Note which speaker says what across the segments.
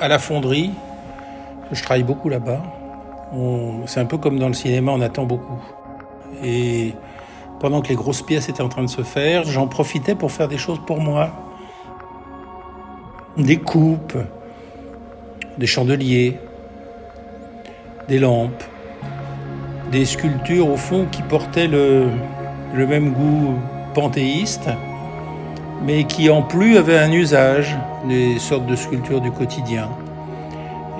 Speaker 1: À la fonderie, je travaille beaucoup là-bas. C'est un peu comme dans le cinéma, on attend beaucoup. Et pendant que les grosses pièces étaient en train de se faire, j'en profitais pour faire des choses pour moi. Des coupes, des chandeliers, des lampes, des sculptures au fond qui portaient le, même goût panthéiste, mais qui en plus avaient un usage, des sortes de sculptures du quotidien.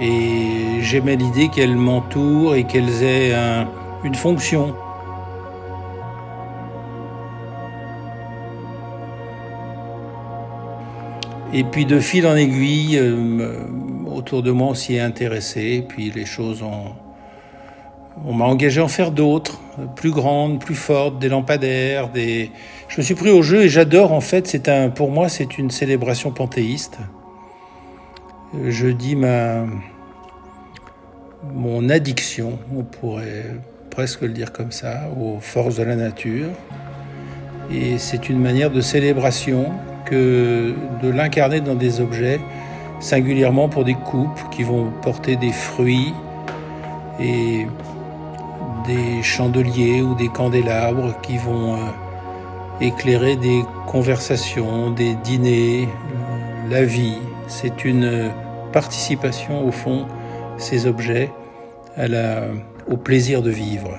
Speaker 1: Et j'aimais l'idée qu'elles m'entourent et qu'elles aient une fonction. Et puis de fil en aiguille, euh, autour de moi on s'y est intéressé, puis les choses ont... On m'a engagé à en faire d'autres, plus grandes, plus fortes, des lampadaires, des... Je me suis pris au jeu et j'adore en fait, c'est un, pour moi c'est une célébration panthéiste. Je dis ma... mon addiction, on pourrait presque le dire comme ça, aux forces de la nature. Et c'est une manière de célébration que de l'incarner dans des objets, singulièrement pour des coupes qui vont porter des fruits et des chandeliers ou des candélabres qui vont euh, éclairer des conversations, des dîners, euh, la vie. C'est une participation au fond, ces objets, au plaisir de vivre.